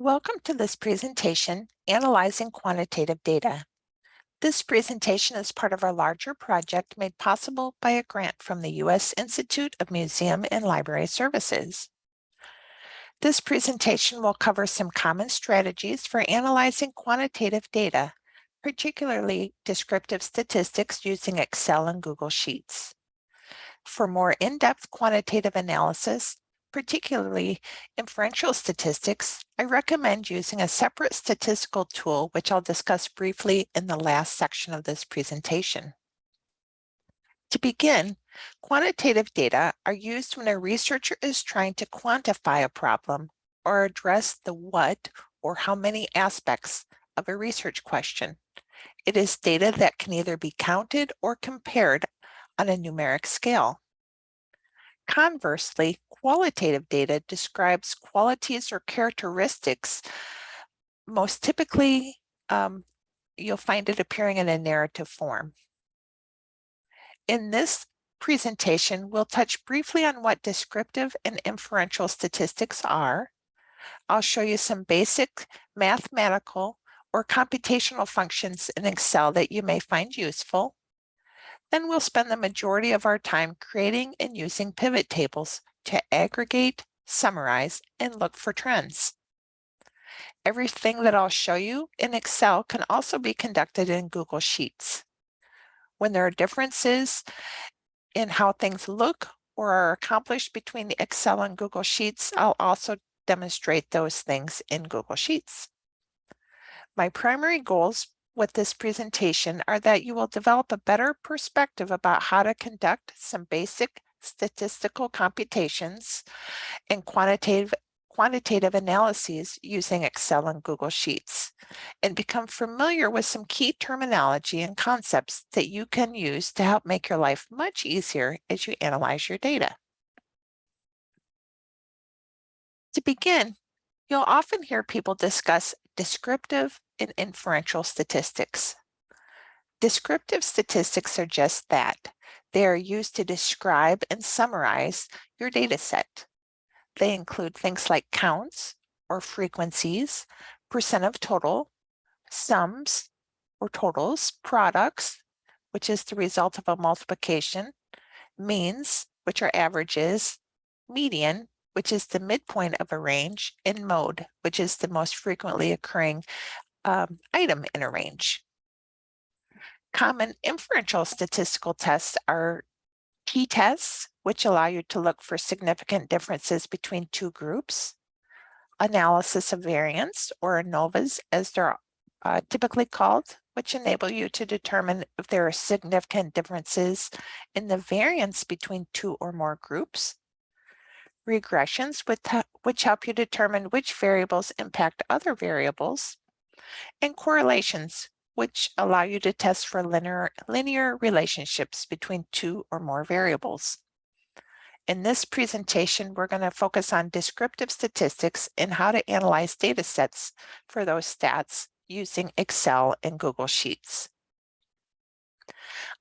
Welcome to this presentation, Analyzing Quantitative Data. This presentation is part of our larger project made possible by a grant from the U.S. Institute of Museum and Library Services. This presentation will cover some common strategies for analyzing quantitative data, particularly descriptive statistics using Excel and Google Sheets. For more in-depth quantitative analysis, particularly inferential statistics, I recommend using a separate statistical tool, which I'll discuss briefly in the last section of this presentation. To begin, quantitative data are used when a researcher is trying to quantify a problem or address the what or how many aspects of a research question. It is data that can either be counted or compared on a numeric scale. Conversely, qualitative data describes qualities or characteristics. Most typically, um, you'll find it appearing in a narrative form. In this presentation, we'll touch briefly on what descriptive and inferential statistics are. I'll show you some basic mathematical or computational functions in Excel that you may find useful. Then we'll spend the majority of our time creating and using pivot tables to aggregate, summarize, and look for trends. Everything that I'll show you in Excel can also be conducted in Google Sheets. When there are differences in how things look or are accomplished between the Excel and Google Sheets, I'll also demonstrate those things in Google Sheets. My primary goals with this presentation are that you will develop a better perspective about how to conduct some basic statistical computations and quantitative quantitative analyses using Excel and Google Sheets and become familiar with some key terminology and concepts that you can use to help make your life much easier as you analyze your data. To begin, you'll often hear people discuss descriptive and inferential statistics. Descriptive statistics are just that. They are used to describe and summarize your data set. They include things like counts or frequencies, percent of total, sums or totals, products, which is the result of a multiplication, means, which are averages, median, which is the midpoint of a range, and mode, which is the most frequently occurring um, item in a range. Common inferential statistical tests are t-tests, which allow you to look for significant differences between two groups, analysis of variance, or ANOVAs as they're uh, typically called, which enable you to determine if there are significant differences in the variance between two or more groups, regressions, which help you determine which variables impact other variables, and correlations, which allow you to test for linear, linear relationships between two or more variables. In this presentation, we're going to focus on descriptive statistics and how to analyze data sets for those stats using Excel and Google Sheets.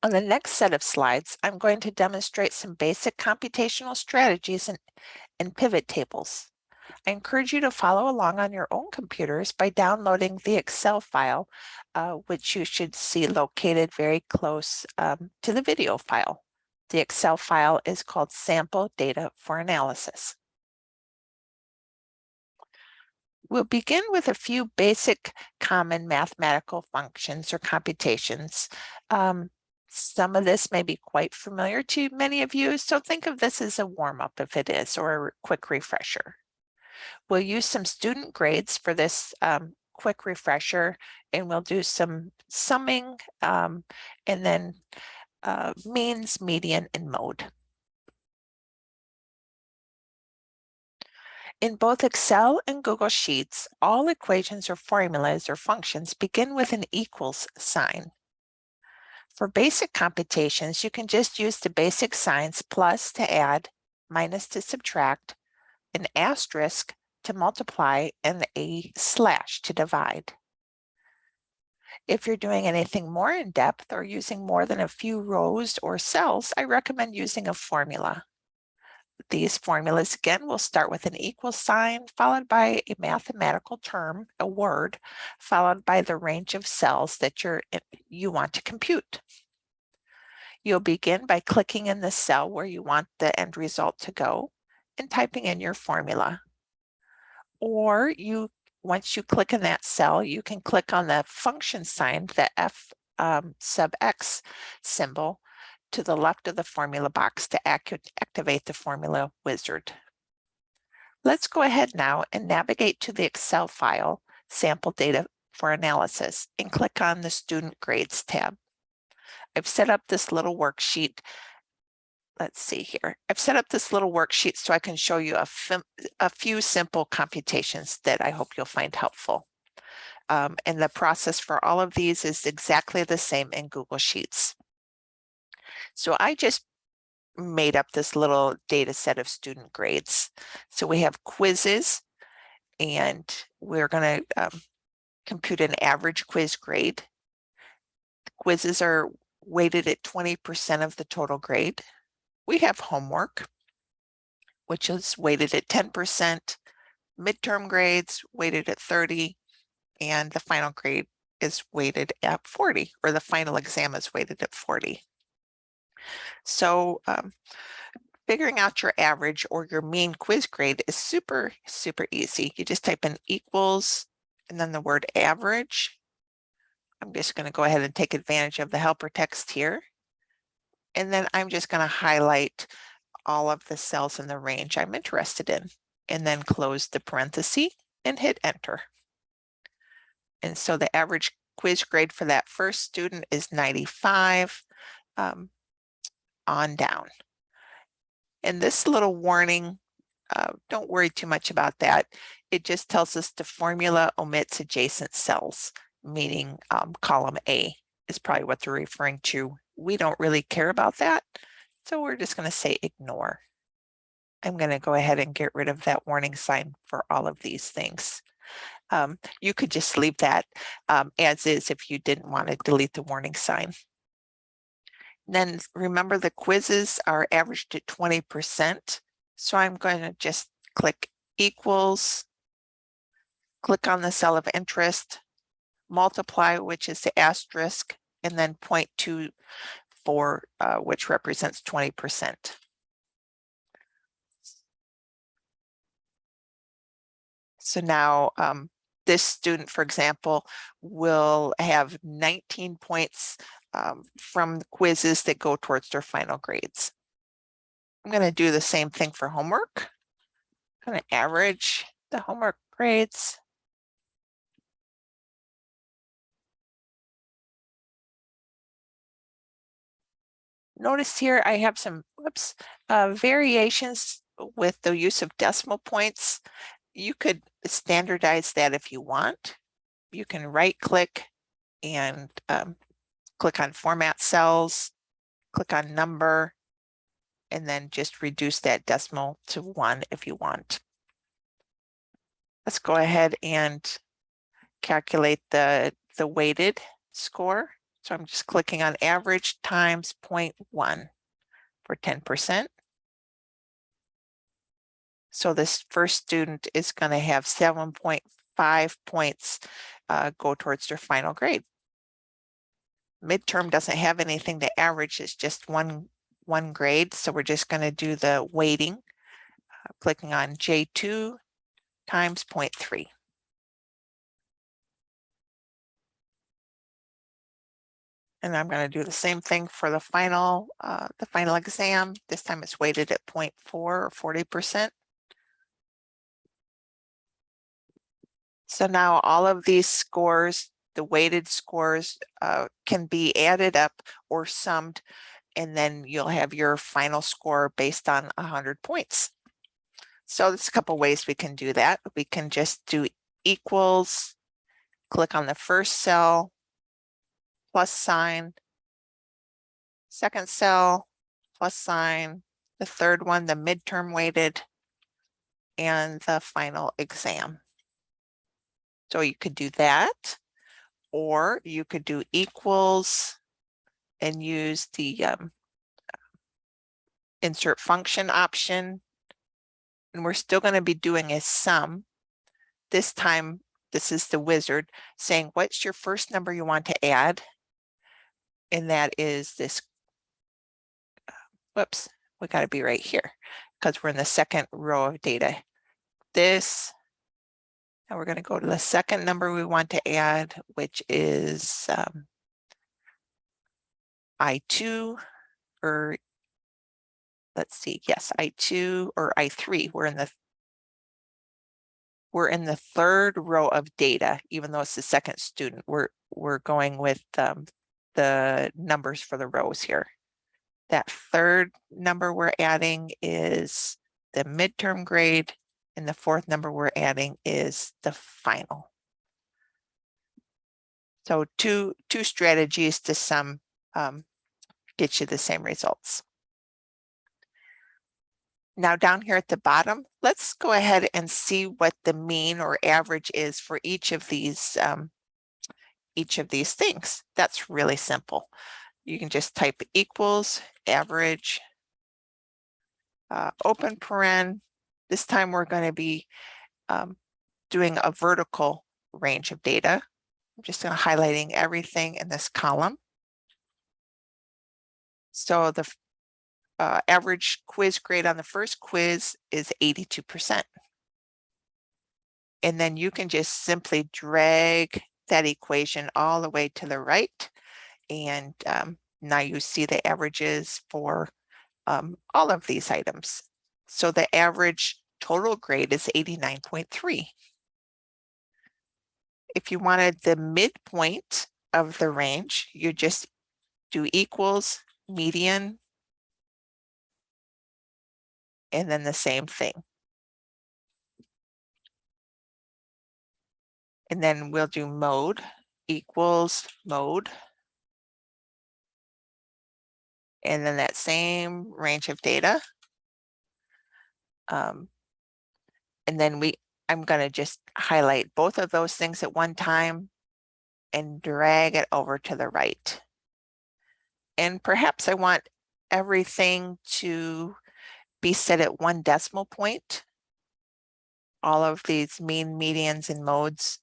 On the next set of slides, I'm going to demonstrate some basic computational strategies and, and pivot tables. I encourage you to follow along on your own computers by downloading the Excel file, uh, which you should see located very close um, to the video file. The Excel file is called Sample Data for Analysis. We'll begin with a few basic common mathematical functions or computations. Um, some of this may be quite familiar to many of you, so think of this as a warm-up if it is, or a quick refresher. We'll use some student grades for this um, quick refresher, and we'll do some summing um, and then uh, means, median, and mode. In both Excel and Google Sheets, all equations or formulas or functions begin with an equals sign. For basic computations, you can just use the basic signs plus to add, minus to subtract, an asterisk to multiply, and a slash to divide. If you're doing anything more in depth or using more than a few rows or cells, I recommend using a formula. these formulas again, we'll start with an equal sign followed by a mathematical term, a word, followed by the range of cells that you're, eh, you want to compute. You'll begin by clicking in the cell where you want the end result to go and typing in your formula. Or you, once you click in that cell, you can click on the function sign, the F um, sub X symbol, to the left of the formula box to activate the formula wizard. Let's go ahead now and navigate to the Excel file, sample data for analysis, and click on the student grades tab. I've set up this little worksheet. Let's see here. I've set up this little worksheet so I can show you a, a few simple computations that I hope you'll find helpful. Um, and the process for all of these is exactly the same in Google Sheets. So I just made up this little data set of student grades. So we have quizzes and we're going to um, compute an average quiz grade. Quizzes are weighted at 20% of the total grade. We have homework, which is weighted at 10%, midterm grades weighted at 30, and the final grade is weighted at 40, or the final exam is weighted at 40. So um, figuring out your average or your mean quiz grade is super, super easy. You just type in equals and then the word average. I'm just going to go ahead and take advantage of the helper text here. And then I'm just going to highlight all of the cells in the range I'm interested in and then close the parenthesis and hit enter. And so the average quiz grade for that first student is 95. Um, on down. And this little warning, uh, don't worry too much about that. It just tells us the formula omits adjacent cells, meaning um, column A is probably what they're referring to. We don't really care about that. So we're just going to say ignore. I'm going to go ahead and get rid of that warning sign for all of these things. Um, you could just leave that um, as is if you didn't want to delete the warning sign. Then remember the quizzes are averaged at 20%. So I'm going to just click equals, click on the cell of interest, multiply, which is the asterisk, and then 0.2 for uh, which represents 20%. So now um, this student, for example, will have 19 points um, from quizzes that go towards their final grades. I'm going to do the same thing for homework. I'm going to average the homework grades. Notice here I have some whoops, uh, variations with the use of decimal points. You could standardize that if you want. You can right click and um, click on format cells, click on number, and then just reduce that decimal to one if you want. Let's go ahead and calculate the, the weighted score. So I'm just clicking on average times 0.1 for 10%. So this first student is going to have 7.5 points uh, go towards their final grade midterm doesn't have anything to average, it's just one, one grade. So we're just going to do the weighting, uh, clicking on J2 times 0.3. And I'm going to do the same thing for the final, uh, the final exam. This time it's weighted at 0.4 or 40%. So now all of these scores the weighted scores uh, can be added up or summed, and then you'll have your final score based on 100 points. So there's a couple ways we can do that. We can just do equals, click on the first cell, plus sign, second cell, plus sign, the third one, the midterm weighted, and the final exam. So you could do that or you could do equals and use the um, insert function option and we're still going to be doing a sum. This time, this is the wizard saying, what's your first number you want to add? And that is this, whoops, we got to be right here because we're in the second row of data. This, and we're going to go to the second number we want to add, which is um, I2 or let's see, yes, I2 or I3, we're in the we're in the third row of data, even though it's the second student, we're we're going with um, the numbers for the rows here. That third number we're adding is the midterm grade, and the fourth number we're adding is the final. So two, two strategies to sum um, get you the same results. Now down here at the bottom, let's go ahead and see what the mean or average is for each of these um, each of these things. That's really simple. You can just type equals average uh, open paren. This time we're going to be um, doing a vertical range of data. I'm just going to highlighting everything in this column. So the uh, average quiz grade on the first quiz is 82%. And then you can just simply drag that equation all the way to the right. And um, now you see the averages for um, all of these items. So the average total grade is 89.3. If you wanted the midpoint of the range, you just do equals median and then the same thing. And then we'll do mode equals mode. And then that same range of data. Um, and then we, I'm going to just highlight both of those things at one time and drag it over to the right. And perhaps I want everything to be set at one decimal point. All of these mean, medians, and modes.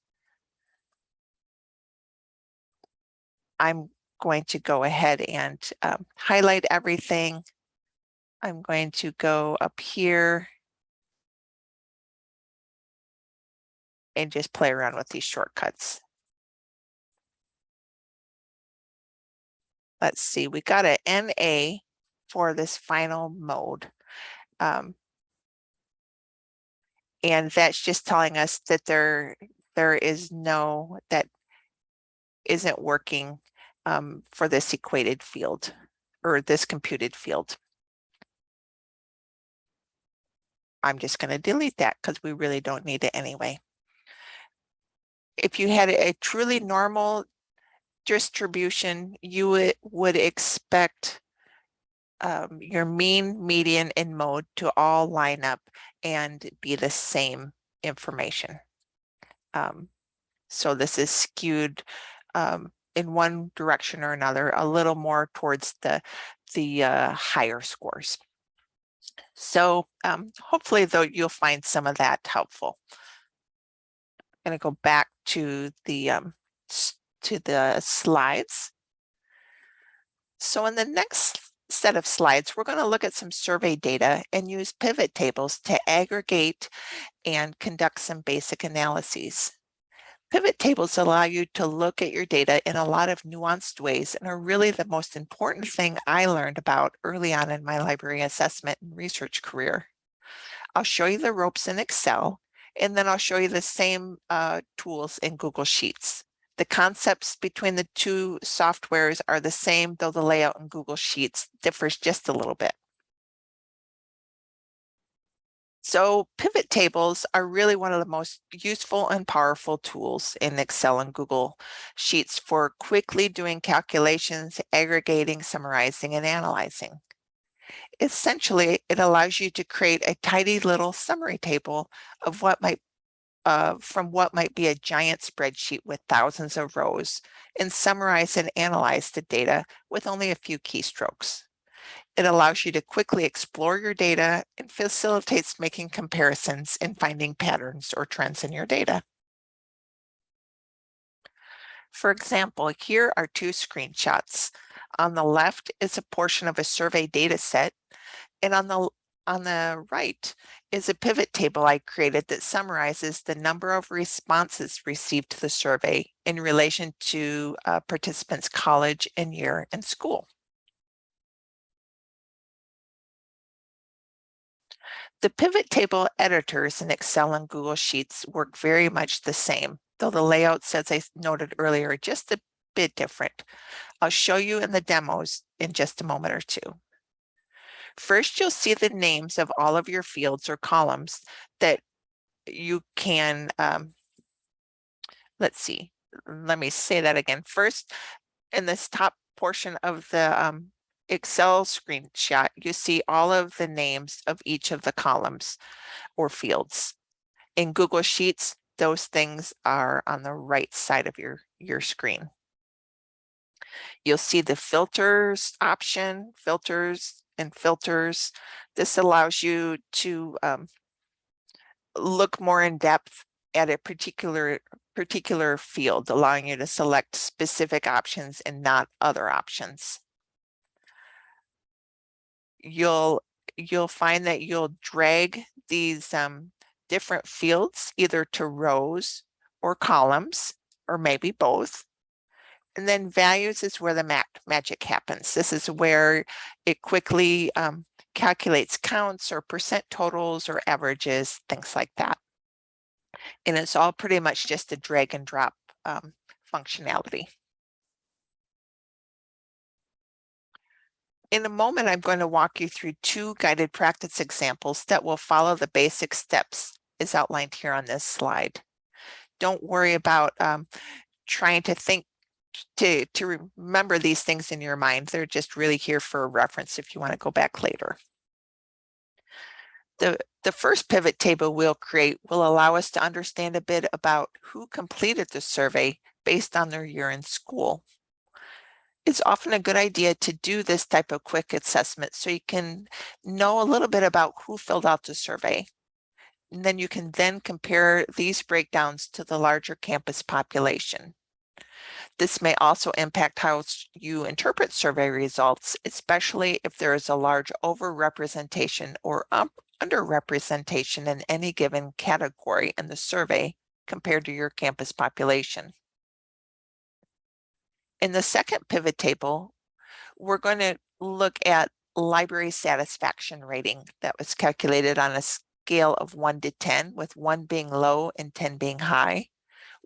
I'm going to go ahead and um, highlight everything. I'm going to go up here and just play around with these shortcuts. Let's see, we got an NA for this final mode. Um, and that's just telling us that there there is no that isn't working um, for this equated field or this computed field. I'm just going to delete that because we really don't need it anyway. If you had a truly normal distribution, you would, expect um, your mean, median, and mode to all line up and be the same information. Um, so this is skewed um, in one direction or another, a little more towards the, the uh, higher scores. So um, hopefully though you'll find some of that helpful. I'm going to go back to the um, to the slides. So in the next set of slides, we're going to look at some survey data and use pivot tables to aggregate and conduct some basic analyses. Pivot tables allow you to look at your data in a lot of nuanced ways and are really the most important thing I learned about early on in my library assessment and research career. I'll show you the ropes in Excel, and then I'll show you the same uh, tools in Google Sheets. The concepts between the two softwares are the same, though the layout in Google Sheets differs just a little bit. So pivot tables are really one of the most useful and powerful tools in Excel and Google Sheets for quickly doing calculations, aggregating, summarizing, and analyzing. Essentially, it allows you to create a tidy little summary table of what might uh, from what might be a giant spreadsheet with thousands of rows and summarize and analyze the data with only a few keystrokes. It allows you to quickly explore your data and facilitates making comparisons and finding patterns or trends in your data. For example, here are two screenshots. On the left is a portion of a survey data set, and on the on the right is a pivot table I created that summarizes the number of responses received to the survey in relation to uh, participants' college and year and school. The pivot table editors in Excel and Google Sheets work very much the same, though the layouts, as I noted earlier, are just a bit different. I'll show you in the demos in just a moment or two. First, you'll see the names of all of your fields or columns that you can, um, let's see, let me say that again. First, in this top portion of the um, Excel screenshot, you see all of the names of each of the columns or fields. In Google Sheets, those things are on the right side of your, your screen. You'll see the filters option, filters and filters. This allows you to um, look more in depth at a particular particular field, allowing you to select specific options and not other options. You'll you'll find that you'll drag these um, different fields either to rows or columns, or maybe both. And then values is where the mag magic happens. This is where it quickly um, calculates counts or percent totals or averages, things like that. And it's all pretty much just a drag and drop um, functionality. In a moment, I'm going to walk you through two guided practice examples that will follow the basic steps as outlined here on this slide. Don't worry about um, trying to think to, to remember these things in your mind. They're just really here for reference if you want to go back later. The, the first pivot table we'll create will allow us to understand a bit about who completed the survey based on their year in school. It's often a good idea to do this type of quick assessment so you can know a little bit about who filled out the survey. And then you can then compare these breakdowns to the larger campus population. This may also impact how you interpret survey results, especially if there is a large overrepresentation or underrepresentation in any given category in the survey compared to your campus population. In the second pivot table, we're going to look at library satisfaction rating that was calculated on a scale of 1 to 10, with 1 being low and 10 being high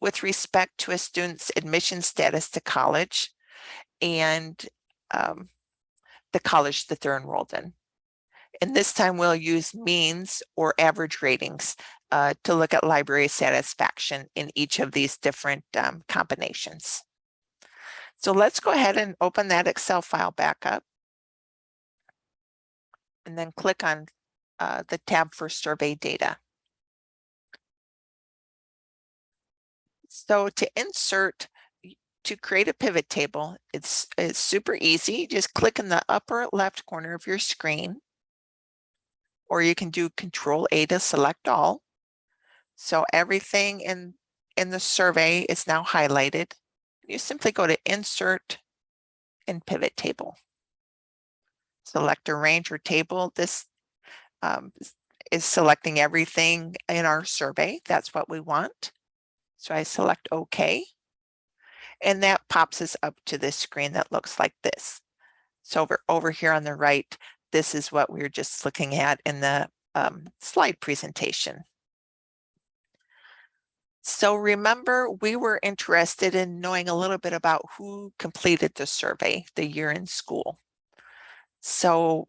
with respect to a student's admission status to college and um, the college that they're enrolled in. And this time we'll use means or average ratings uh, to look at library satisfaction in each of these different um, combinations. So let's go ahead and open that Excel file back up. And then click on uh, the tab for survey data. So to insert, to create a pivot table, it's, it's super easy. Just click in the upper left corner of your screen, or you can do Control A to select all. So everything in, in the survey is now highlighted. You simply go to Insert and Pivot Table. Select a range or table. This um, is selecting everything in our survey. That's what we want. So I select OK. And that pops us up to this screen that looks like this. So over, over here on the right, this is what we were just looking at in the um, slide presentation. So remember, we were interested in knowing a little bit about who completed the survey, the year in school. So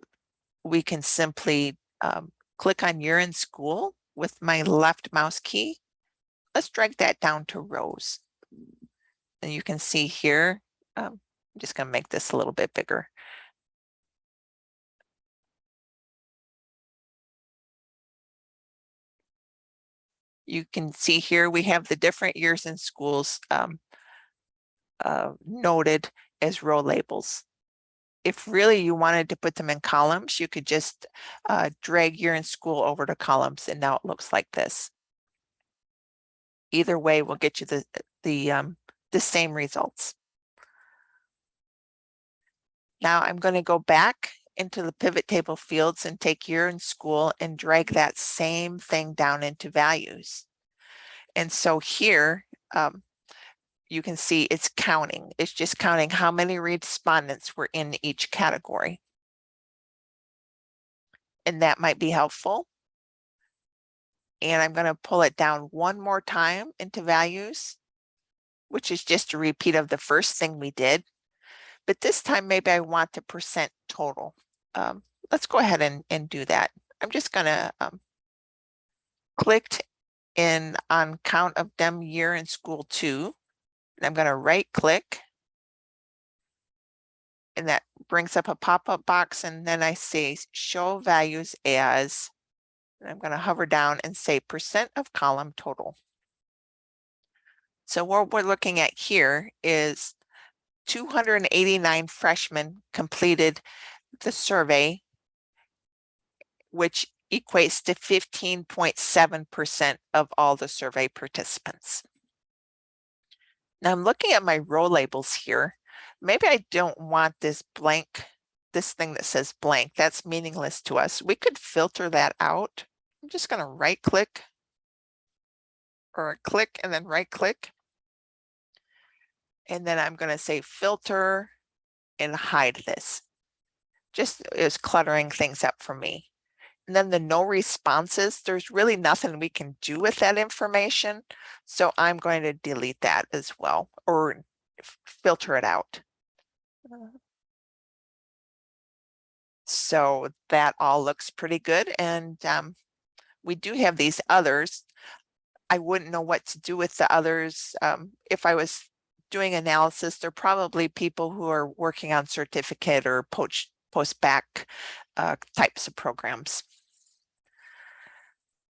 we can simply um, click on year in school with my left mouse key let's drag that down to rows. And you can see here, um, I'm just going to make this a little bit bigger. You can see here we have the different years in schools um, uh, noted as row labels. if really you wanted to put them in columns, you could just uh, drag year in school over to columns and now it looks like this. Either way will get you the, the, um, the same results. Now I'm going to go back into the pivot table fields and take year in school and drag that same thing down into values. And so here, um, you can see it's counting. It's just counting how many respondents were in each category. And that might be helpful. And I'm going to pull it down one more time into values, which is just a repeat of the first thing we did. But this time, maybe I want the percent total. Um, let's go ahead and, and do that. I'm just going to um, click in on count of them year in school two. And I'm going to right click. And that brings up a pop-up box. And then I say show values as, I'm going to hover down and say percent of column total. So what we're looking at here is 289 freshmen completed the survey, which equates to 15.7% of all the survey participants. Now I'm looking at my row labels here. Maybe I don't want this blank, this thing that says blank, that's meaningless to us. We could filter that out. I'm just gonna right click or click and then right click. And then I'm gonna say filter and hide this. Just is cluttering things up for me. And then the no responses, there's really nothing we can do with that information. So I'm going to delete that as well or filter it out. So that all looks pretty good. And um, we do have these others. I wouldn't know what to do with the others. Um, if I was doing analysis, they're probably people who are working on certificate or post, post bacc uh, types of programs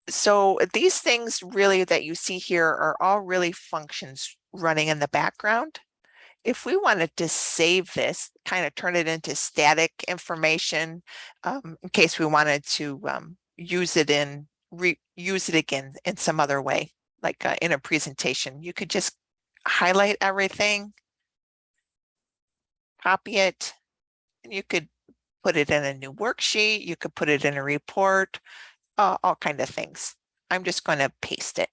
so these things really that you see here are all really functions running in the background. If we wanted to save this, kind of turn it into static information um, in case we wanted to um, use it in, use it again in some other way, like uh, in a presentation, you could just highlight everything, copy it, and you could put it in a new worksheet, you could put it in a report, uh, all kind of things. I'm just going to paste it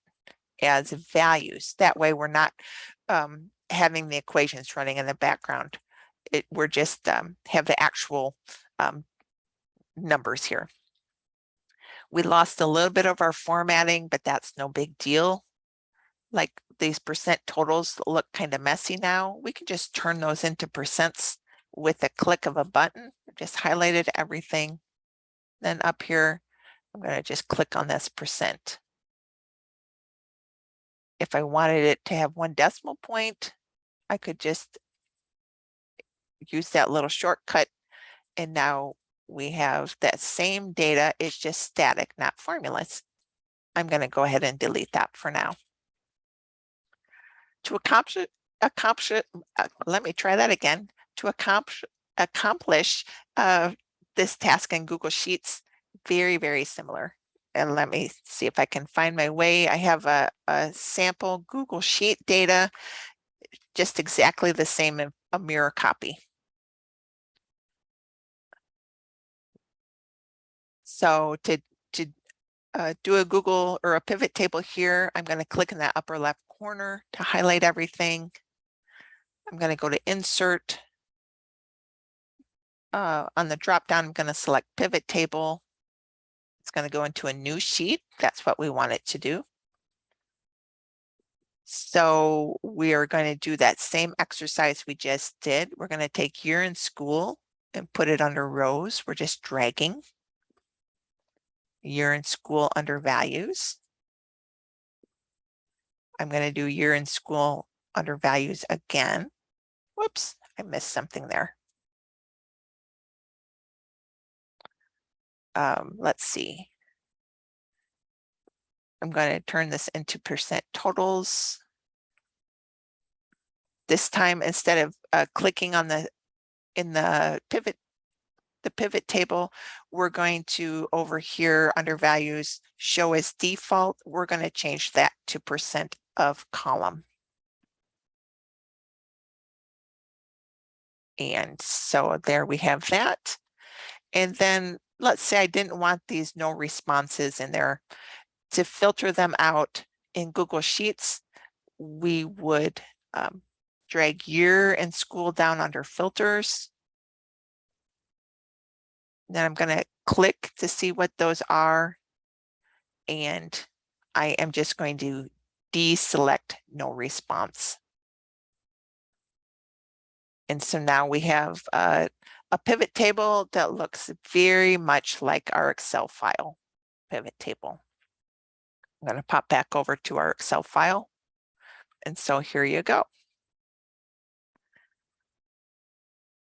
as values. That way we're not um, having the equations running in the background. It, we're just um, have the actual um, numbers here. We lost a little bit of our formatting, but that's no big deal. Like these percent totals look kind of messy now. We can just turn those into percents with a click of a button. Just highlighted everything. Then up here, I'm going to just click on this percent. If I wanted it to have one decimal point, I could just use that little shortcut. And now we have that same data. It's just static, not formulas. I'm going to go ahead and delete that for now. To accomplish, accomplish uh, let me try that again. To accomplish, accomplish uh, this task in Google Sheets, very, very similar. And let me see if I can find my way. I have a, a sample Google Sheet data, just exactly the same a mirror copy. So to, to uh, do a Google or a pivot table here, I'm going to click in that upper left corner to highlight everything. I'm going to go to insert. Uh, on the drop down, I'm going to select pivot table. It's going to go into a new sheet. That's what we want it to do. So we are going to do that same exercise we just did. We're going to take year in school and put it under rows. We're just dragging year in school under values. I'm going to do year in school under values again. Whoops, I missed something there. Um, let's see. I'm going to turn this into percent totals. This time, instead of uh, clicking on the in the pivot, the pivot table, we're going to over here under values, show as default, we're going to change that to percent of column. And so there we have that. And then let's say I didn't want these no responses in there. To filter them out in Google Sheets, we would um, drag year and school down under filters. Then I'm going to click to see what those are. And I am just going to deselect no response. And so now we have uh, a pivot table that looks very much like our Excel file pivot table. I'm going to pop back over to our Excel file. And so here you go.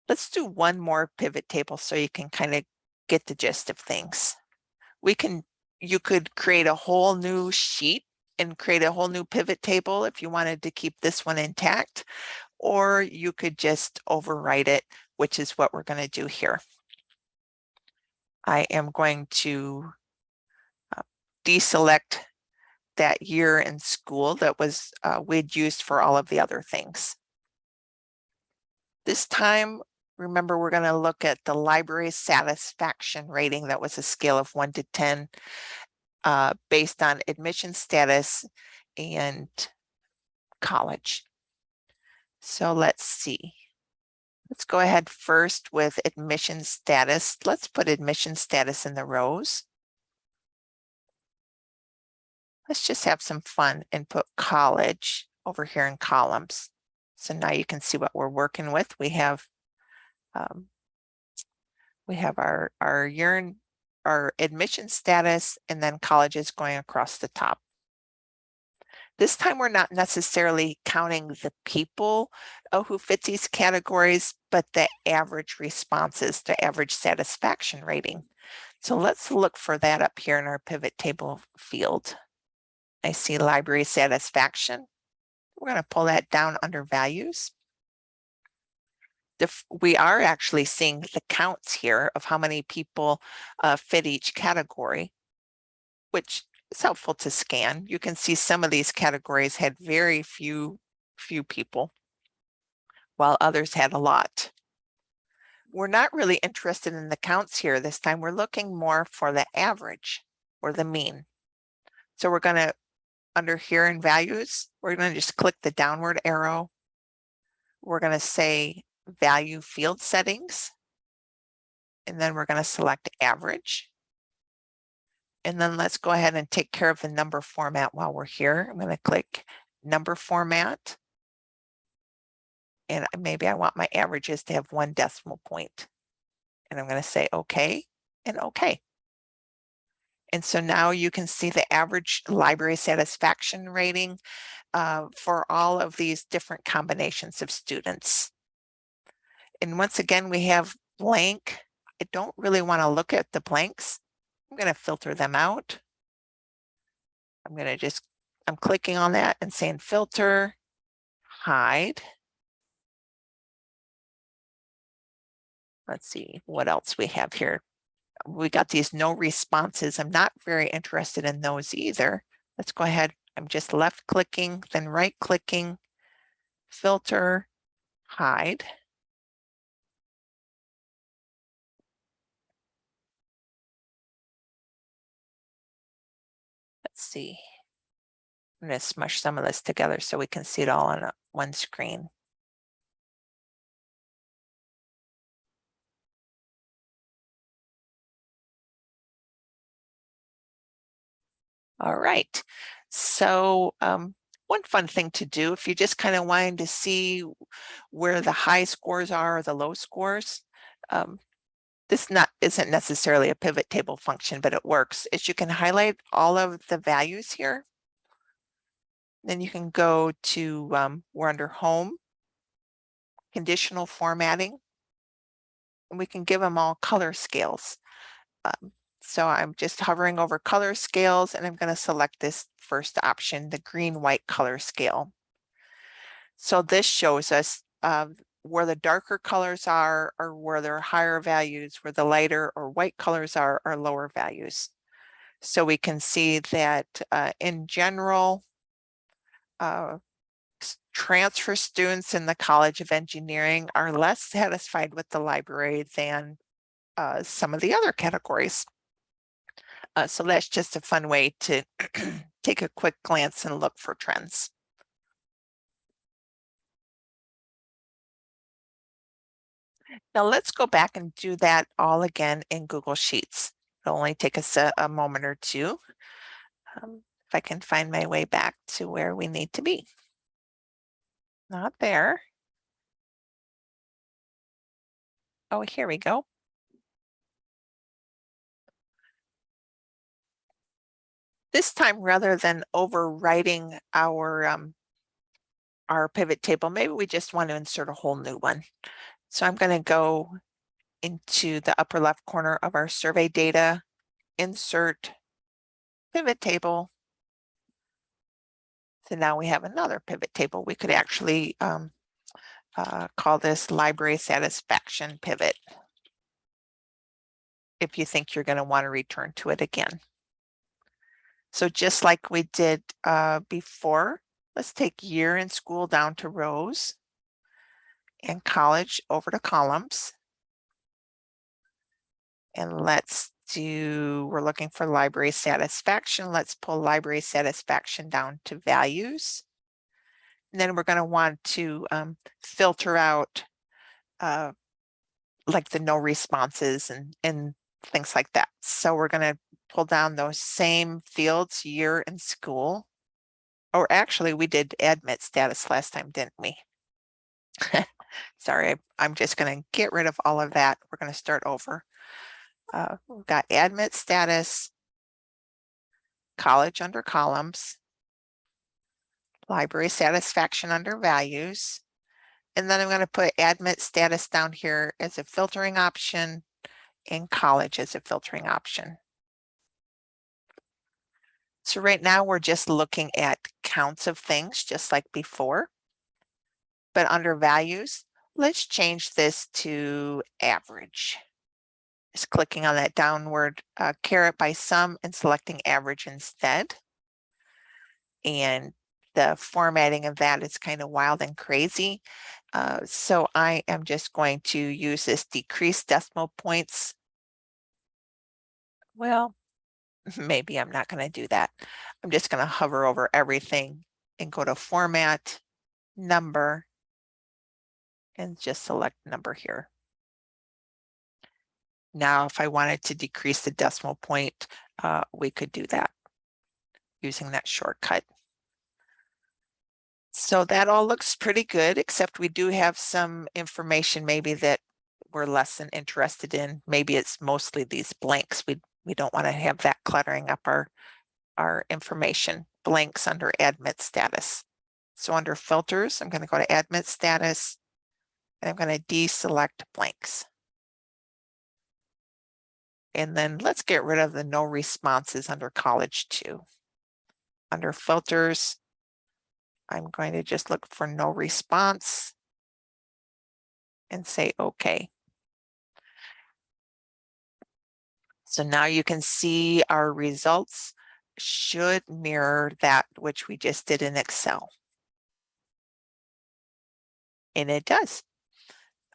Let's do one more pivot table so you can kind of get the gist of things. We can, you could create a whole new sheet and create a whole new pivot table if you wanted to keep this one intact, or you could just overwrite it, which is what we're going to do here. I am going to uh, deselect that year in school that was uh, we'd used for all of the other things. This time, remember, we're going to look at the library satisfaction rating that was a scale of 1 to 10 uh, based on admission status and college. So let's see. Let's go ahead first with admission status. Let's put admission status in the rows. Let's just have some fun and put college over here in columns. So now you can see what we're working with. We have um, we have our our year our admission status and then colleges going across the top. This time we're not necessarily counting the people uh, who fit these categories, but the average responses, the average satisfaction rating. So let's look for that up here in our pivot table field. I see library satisfaction. We're going to pull that down under values. The, we are actually seeing the counts here of how many people uh, fit each category, which it's helpful to scan. You can see some of these categories had very few, few people, while others had a lot. We're not really interested in the counts here this time. We're looking more for the average or the mean. So we're going to, under here in values, we're going to just click the downward arrow. We're going to say value field settings. And then we're going to select average. And then let's go ahead and take care of the number format while we're here. I'm going to click number format. And maybe I want my averages to have one decimal point. And I'm going to say OK and OK. And so now you can see the average library satisfaction rating uh, for all of these different combinations of students. And once again, we have blank. I don't really want to look at the blanks I'm going to filter them out. I'm going to just, I'm clicking on that and saying filter, hide. Let's see what else we have here. We got these no responses. I'm not very interested in those either. Let's go ahead. I'm just left clicking, then right clicking, filter, hide. Let's see. I'm going to smush some of this together so we can see it all on one screen. All right. So um, one fun thing to do if you just kind of wanting to see where the high scores are or the low scores, um, this not isn't necessarily a pivot table function, but it works, is you can highlight all of the values here. Then you can go to, um, we're under home, conditional formatting, and we can give them all color scales. Um, so I'm just hovering over color scales and I'm going to select this first option, the green white color scale. So this shows us uh, where the darker colors are or where there are higher values, where the lighter or white colors are are lower values. So we can see that uh, in general, uh, transfer students in the College of Engineering are less satisfied with the library than uh, some of the other categories. Uh, so that's just a fun way to take a quick glance and look for trends. Now let's go back and do that all again in Google Sheets. It'll only take us a, a moment or two. Um, if I can find my way back to where we need to be. Not there. Oh, here we go. This time, rather than overwriting our um, our pivot table, maybe we just want to insert a whole new one. So I'm going to go into the upper left corner of our survey data, insert pivot table. So now we have another pivot table. We could actually um, uh, call this library satisfaction pivot if you think you're going to want to return to it again. So just like we did uh, before, let's take year in school down to rows and college over to columns. And let's do, we're looking for library satisfaction. Let's pull library satisfaction down to values. And then we're going to want to um, filter out uh, like the no responses and, and things like that. So we're going to pull down those same fields, year and school. Or actually, we did admit status last time, didn't we? Sorry, I'm just going to get rid of all of that. We're going to start over. Uh, we've got admit status, college under columns, library satisfaction under values. And then I'm going to put admit status down here as a filtering option and college as a filtering option. So right now we're just looking at counts of things just like before. But under values, let's change this to average. Just clicking on that downward uh, caret by sum and selecting average instead. And the formatting of that is kind of wild and crazy. Uh, so I am just going to use this decrease decimal points. Well, maybe I'm not going to do that. I'm just going to hover over everything and go to format, number, and just select number here. Now, if I wanted to decrease the decimal point, uh, we could do that using that shortcut. So that all looks pretty good, except we do have some information maybe that we're less than interested in. Maybe it's mostly these blanks. We, we don't want to have that cluttering up our, our information. Blanks under admit status. So under filters, I'm going to go to admit status, and I'm going to deselect blanks. And then let's get rid of the no responses under college too. Under filters, I'm going to just look for no response and say okay. So now you can see our results should mirror that which we just did in Excel. And it does.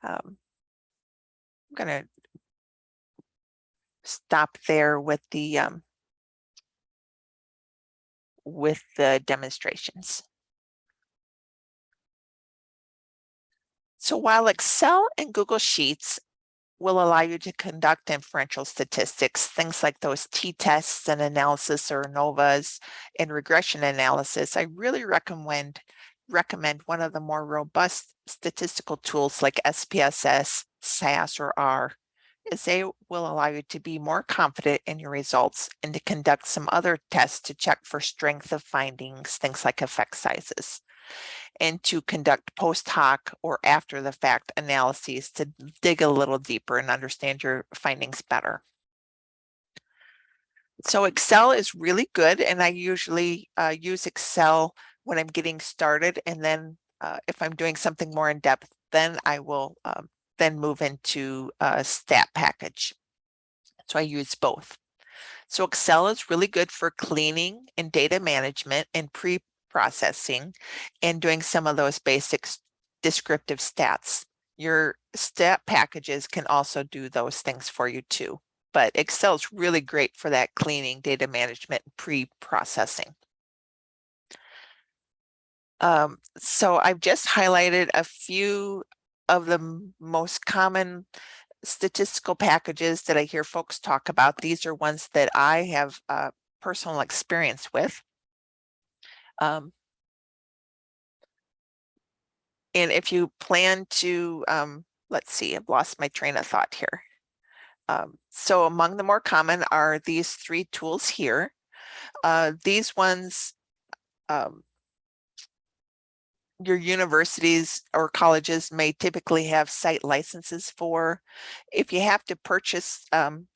Um, I'm going to stop there with the um, with the demonstrations. So while Excel and Google Sheets will allow you to conduct inferential statistics, things like those t-tests and analysis or ANOVAs and regression analysis, I really recommend recommend one of the more robust statistical tools like SPSS, SAS, or R is they will allow you to be more confident in your results and to conduct some other tests to check for strength of findings, things like effect sizes, and to conduct post hoc or after the fact analyses to dig a little deeper and understand your findings better. So Excel is really good and I usually uh, use Excel when I'm getting started and then uh, if I'm doing something more in depth then I will um, then move into a stat package. So I use both. So Excel is really good for cleaning and data management and pre-processing and doing some of those basic descriptive stats. Your stat packages can also do those things for you too. But Excel is really great for that cleaning, data management, pre-processing. Um, so I've just highlighted a few of the most common statistical packages that I hear folks talk about. These are ones that I have uh, personal experience with. Um, and if you plan to, um, let's see, I've lost my train of thought here. Um, so among the more common are these three tools here. Uh, these ones um, your universities or colleges may typically have site licenses for. If you have to purchase um,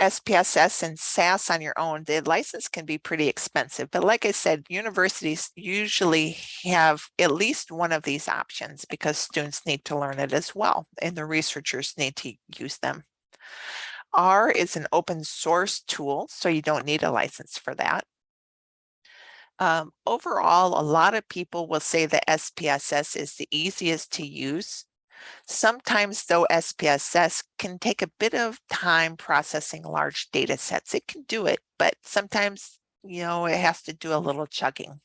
SPSS and SAS on your own, the license can be pretty expensive. But like I said, universities usually have at least one of these options because students need to learn it as well, and the researchers need to use them. R is an open source tool, so you don't need a license for that. Um, overall, a lot of people will say that SPSS is the easiest to use. Sometimes though SPSS can take a bit of time processing large data sets. It can do it, but sometimes, you know, it has to do a little chugging.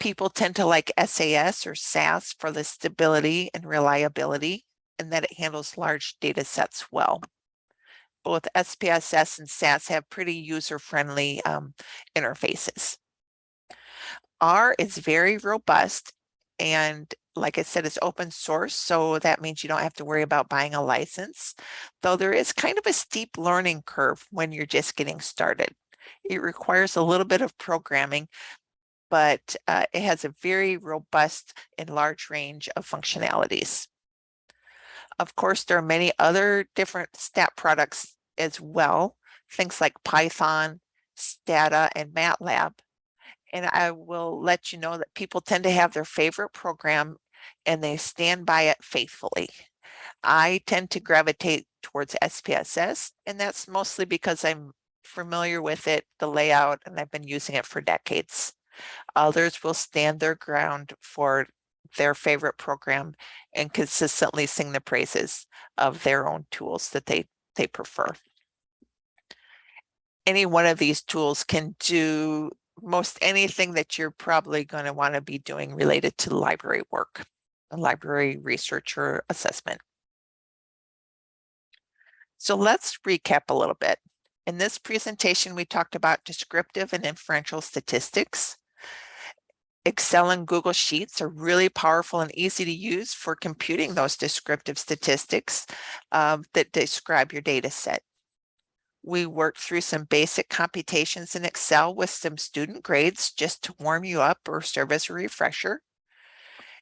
People tend to like SAS or SAS for the stability and reliability and that it handles large data sets well. Both SPSS and SAS have pretty user-friendly um, interfaces. R is very robust and like I said, it's open source, so that means you don't have to worry about buying a license, though there is kind of a steep learning curve when you're just getting started. It requires a little bit of programming, but uh, it has a very robust and large range of functionalities. Of course, there are many other different stat products as well, things like Python, Stata, and MATLAB and I will let you know that people tend to have their favorite program and they stand by it faithfully. I tend to gravitate towards SPSS, and that's mostly because I'm familiar with it, the layout, and I've been using it for decades. Others will stand their ground for their favorite program and consistently sing the praises of their own tools that they, they prefer. Any one of these tools can do most anything that you're probably going to want to be doing related to library work, a library research or assessment. So let's recap a little bit. In this presentation, we talked about descriptive and inferential statistics. Excel and Google Sheets are really powerful and easy to use for computing those descriptive statistics um, that describe your data set. We worked through some basic computations in Excel with some student grades just to warm you up or serve as a refresher.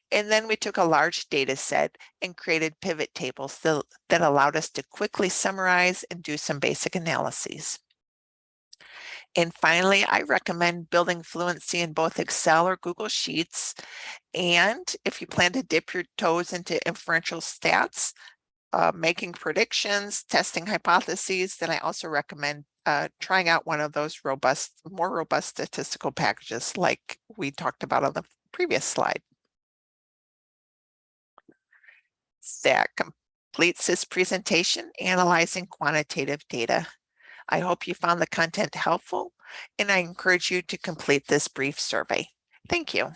And then we took a large data set and created pivot tables that, that allowed us to quickly summarize and do some basic analyses. And finally, I recommend building fluency in both Excel or Google Sheets. And if you plan to dip your toes into inferential stats, uh, making predictions, testing hypotheses, then I also recommend uh, trying out one of those robust, more robust statistical packages like we talked about on the previous slide. That completes this presentation, analyzing quantitative data. I hope you found the content helpful, and I encourage you to complete this brief survey. Thank you.